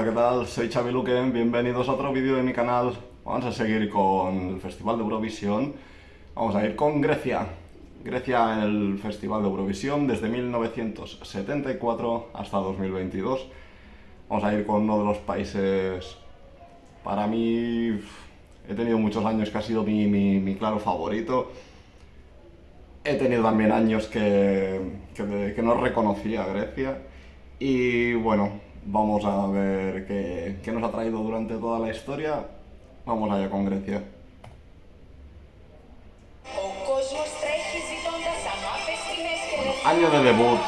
Hola, ¿qué tal? Soy Xavi Luquen, bienvenidos a otro vídeo de mi canal. Vamos a seguir con el Festival de Eurovisión. Vamos a ir con Grecia. Grecia en el Festival de Eurovisión desde 1974 hasta 2022. Vamos a ir con uno de los países, para mí, he tenido muchos años que ha sido mi, mi, mi claro favorito. He tenido también años que, que, que no reconocía a Grecia. Y bueno, Vamos a ver qué, qué, nos ha traído durante toda la historia. Vamos allá con Grecia. año de debut.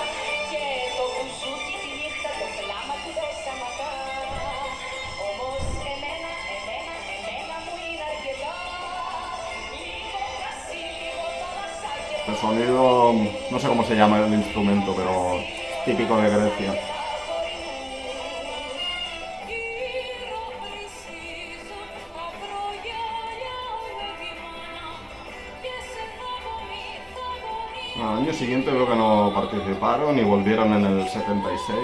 El sonido, no sé cómo se llama el instrumento, pero típico de Grecia. Al año siguiente veo que no participaron y volvieron en el 76.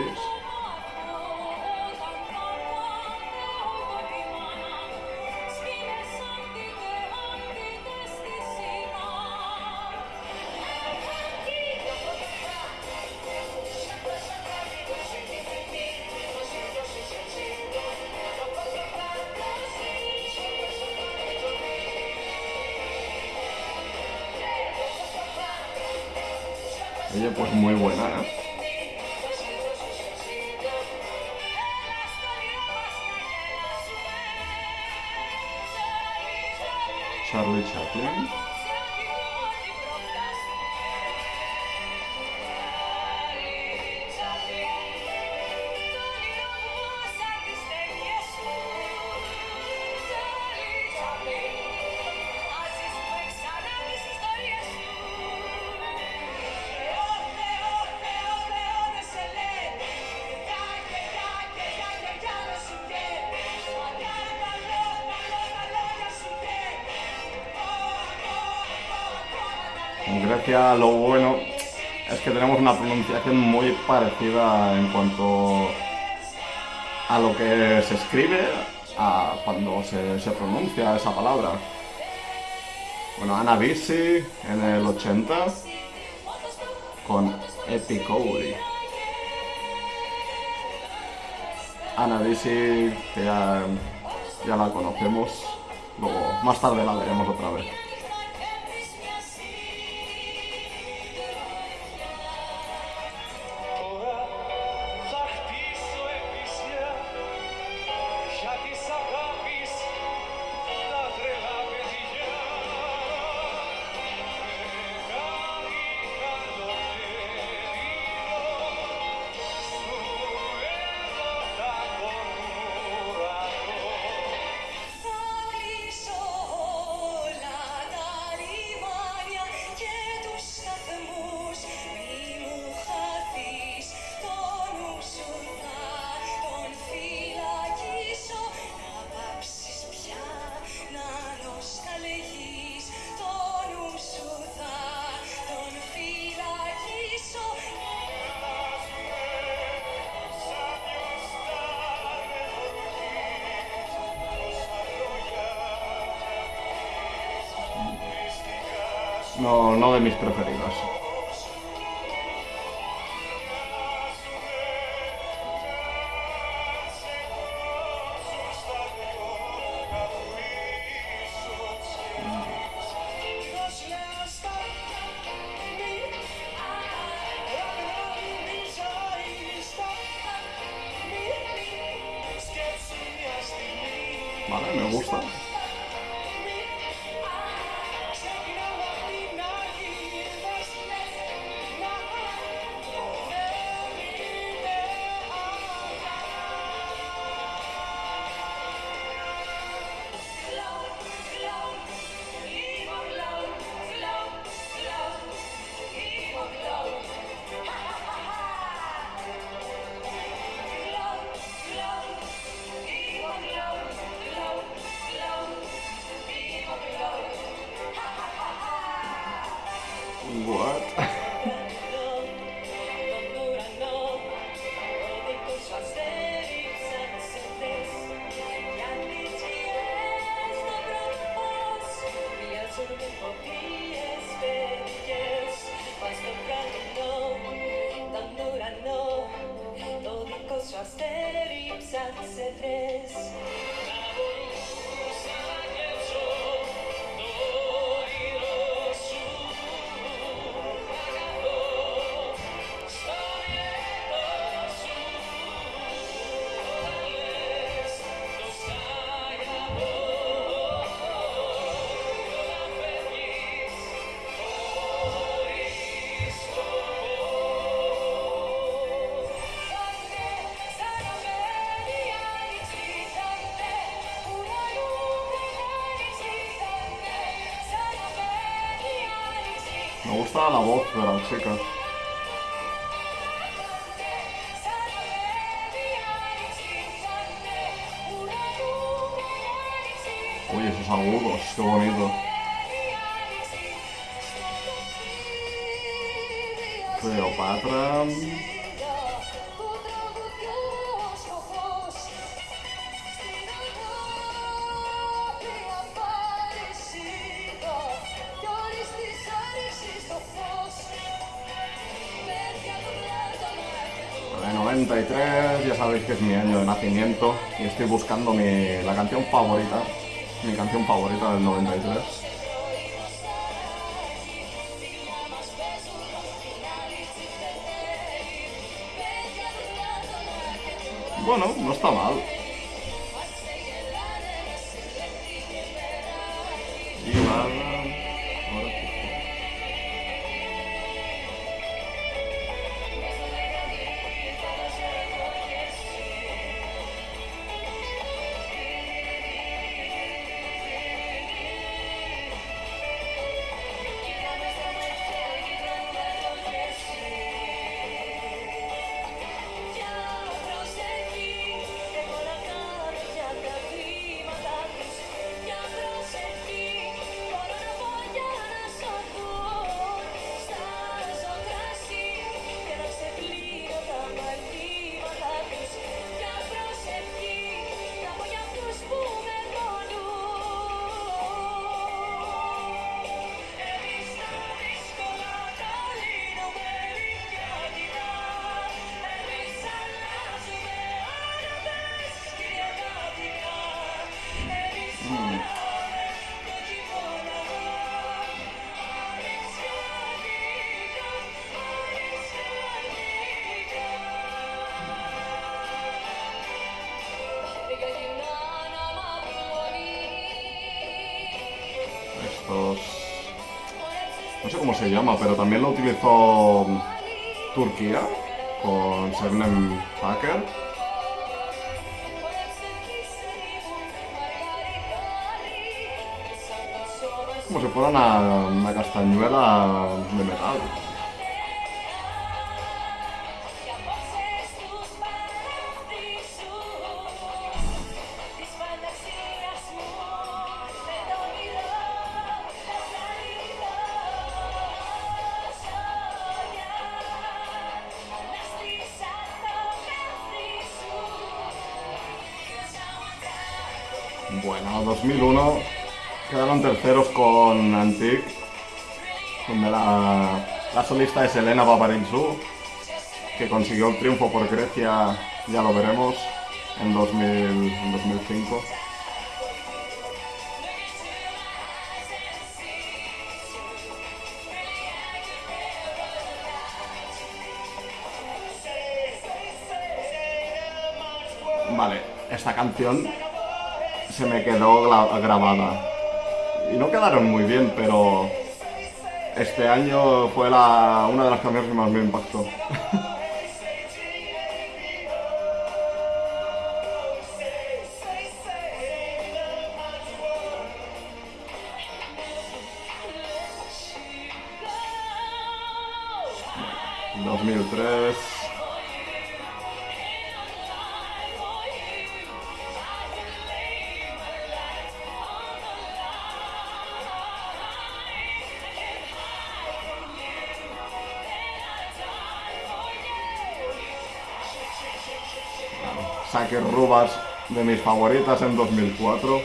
Ella pues muy buena, ¿eh? Charlie Chaplin. Lo bueno es que tenemos una pronunciación muy parecida en cuanto a lo que se escribe, a cuando se, se pronuncia esa palabra. Bueno, Ana Bisi en el 80 con Epicouri. Ana Bisi, que ya, ya la conocemos, luego más tarde la veremos otra vez. No, no de mis preferidos. Gusta la voz de la chica. Uy, esos agudos, qué bonito. Cleopatra. Sabéis que es mi año de nacimiento y estoy buscando mi, la canción favorita, mi canción favorita del 93. Bueno, no está mal. Se llama, pero también lo utilizó Turquía con Sebnem Hacker. Como si fuera una castañuela de metal. Quedaron terceros con Antique, donde la, solista es Elena Paparizou, que consiguió el triunfo por Grecia, ya lo veremos, en, 2000, en 2005. Vale, esta canción se me quedó gra- grabada. Y no quedaron muy bien, pero este año fue la, una de las canciones que más me impactó. Saque Rubas de mis favoritas en 2004.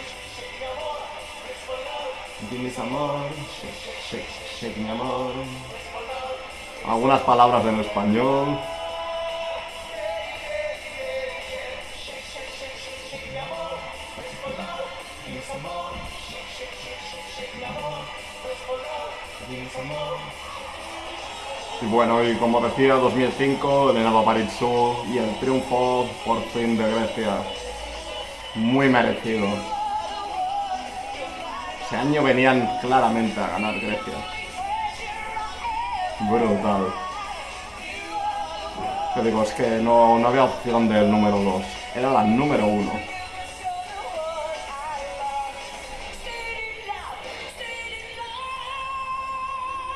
Dime amor, shake, amor. Algunas palabras en español. Bueno, y como decía, 2005, Elena Paparizou y el triunfo por fin de Grecia. Muy merecido. Ese año venían claramente a ganar Grecia. Brutal. Te digo, es que no, no había opción del número 2. Era la número 1.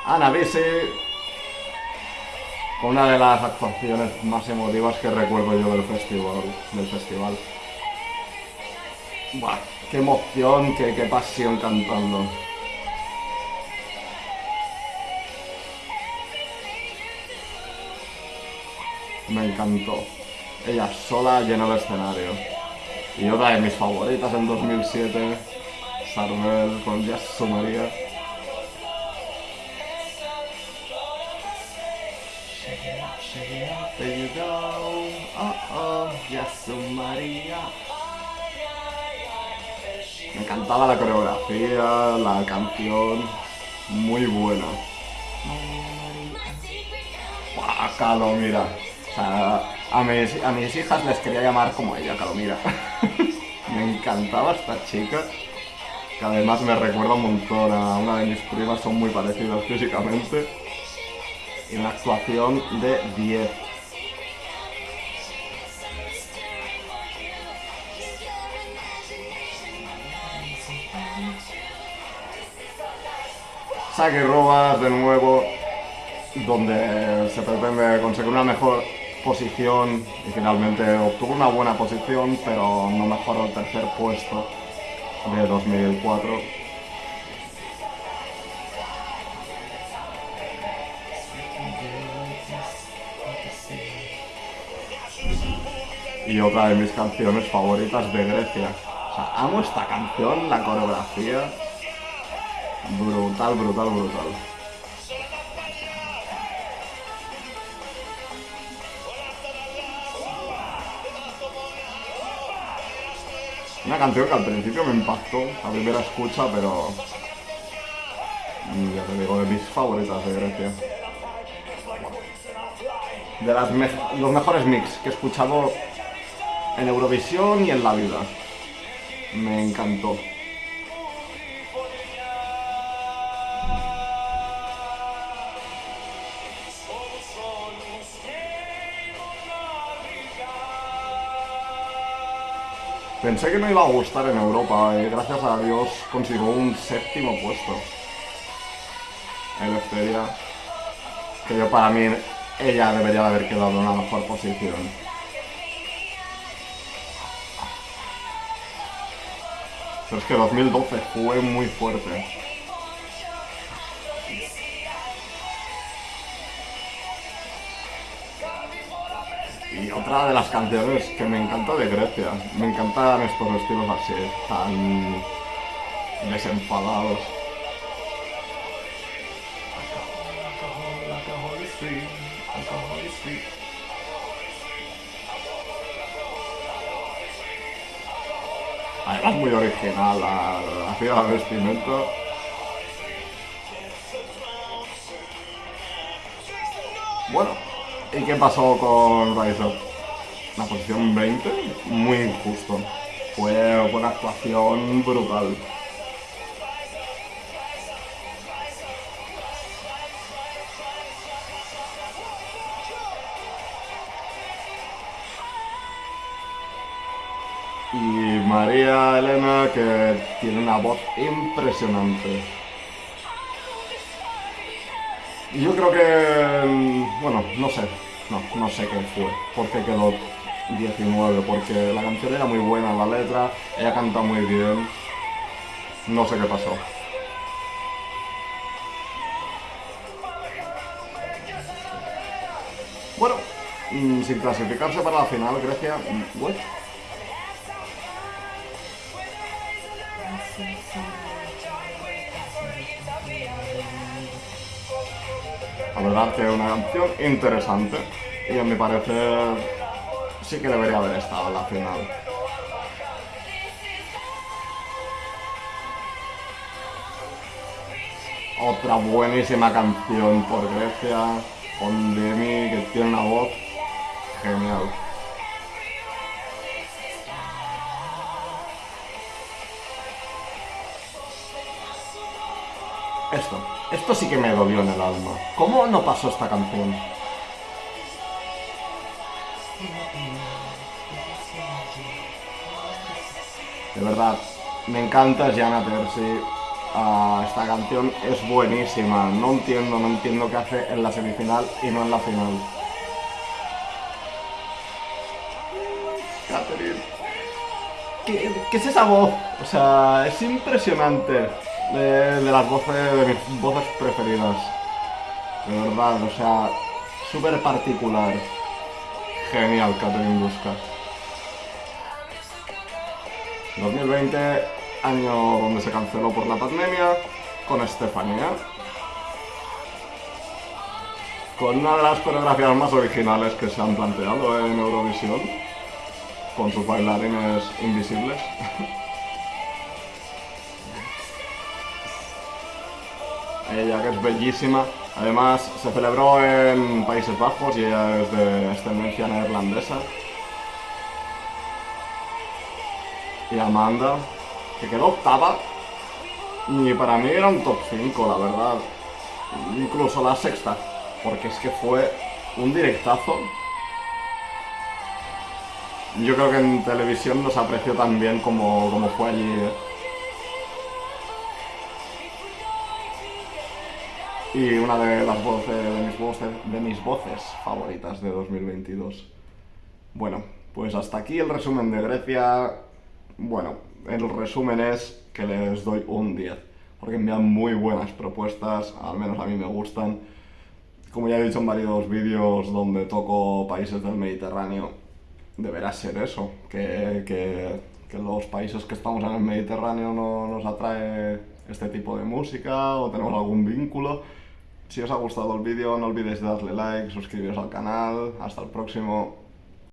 Ana Con una de las actuaciones más emotivas que recuerdo yo del festival. Del festival. Buah, qué emoción, qué, pasión cantando. Me encantó. Ella sola llena el escenario. Y otra de mis favoritas en 2007, Sarmel con Yasu María. Encantaba la coreografía, la canción, muy buena. Buah, mira. O sea, a mis, a mis hijas les quería llamar como ella, Calomira. me encantaba esta chica, que además me recuerda un montón a una de mis primas, son muy parecidas físicamente. Y una actuación de 10. Saque de nuevo, donde se pretende conseguir una mejor posición y finalmente obtuvo una buena posición, pero no mejoró el tercer puesto de 2004. Y otra de mis canciones favoritas de Grecia. O sea, amo esta canción, la coreografía. Brutal, brutal, brutal. Una canción que al principio me impactó a primera escucha, pero... Ya te digo, de mis favoritas de Grecia. De los mejores mix que he escuchado en Eurovisión y en la vida. Me encantó. Pensé que no iba a gustar en Europa y gracias a Dios consiguió un séptimo puesto. El Que yo para mí ella debería de haber quedado en una mejor posición. Pero es que 2012 fue muy fuerte. Otra de las canciones que me encanta de Grecia. Me encantan estos estilos así, tan desenfadados. Además muy original la, la, la vestimenta. Bueno, ¿Y qué pasó con Rise? La posición 20, muy injusto. Fue una actuación brutal. Y María Elena, que tiene una voz impresionante. Yo creo que, mm, bueno, no sé, no, no sé qué fue, por qué quedó 19, porque la canción era muy buena, la letra, ella canta muy bien, no sé qué pasó. Bueno, mm, sin clasificarse para la final, Grecia, bueno. La verdad que es una canción interesante y a mi parecer sí que debería haber estado en la final. Otra buenísima canción por Grecia, con Demi, que tiene una voz genial. Esto, esto sí que me dolió en el alma. ¿Cómo no pasó esta canción? De verdad, me encanta Gianna Terzi. Ah, esta canción es buenísima. No entiendo, no entiendo qué hace en la semifinal y no en la final. Catherine. ¿Qué, qué es esa voz? O sea, es impresionante. De, de las voces, de mis voces preferidas. De verdad, o sea, súper particular. Genial, Catherine Busca. 2020, año donde se canceló por la pandemia, con Estefanía. Con una de las coreografías más originales que se han planteado en Eurovisión, con sus bailarines invisibles. Ella que es bellísima, además se celebró en Países Bajos y ella es de ascendencia neerlandesa. Y Amanda, que quedó octava, y para mí era un top 5, la verdad. Incluso la sexta, porque es que fue un directazo. Yo creo que en televisión no se apreció tan bien como, como fue allí. ¿eh? Y una de las voces de mis voces, de mis voces favoritas de 2022. Bueno, pues hasta aquí el resumen de Grecia. Bueno, el resumen es que les doy un 10, porque envían muy buenas propuestas, al menos a mí me gustan. Como ya he dicho en varios vídeos donde toco países del Mediterráneo, deberá ser eso, que, que, que los países que estamos en el Mediterráneo no nos atrae este tipo de música o tenemos algún vínculo. Si os ha gustado el vídeo no olvidéis darle like, suscribiros al canal, hasta el próximo.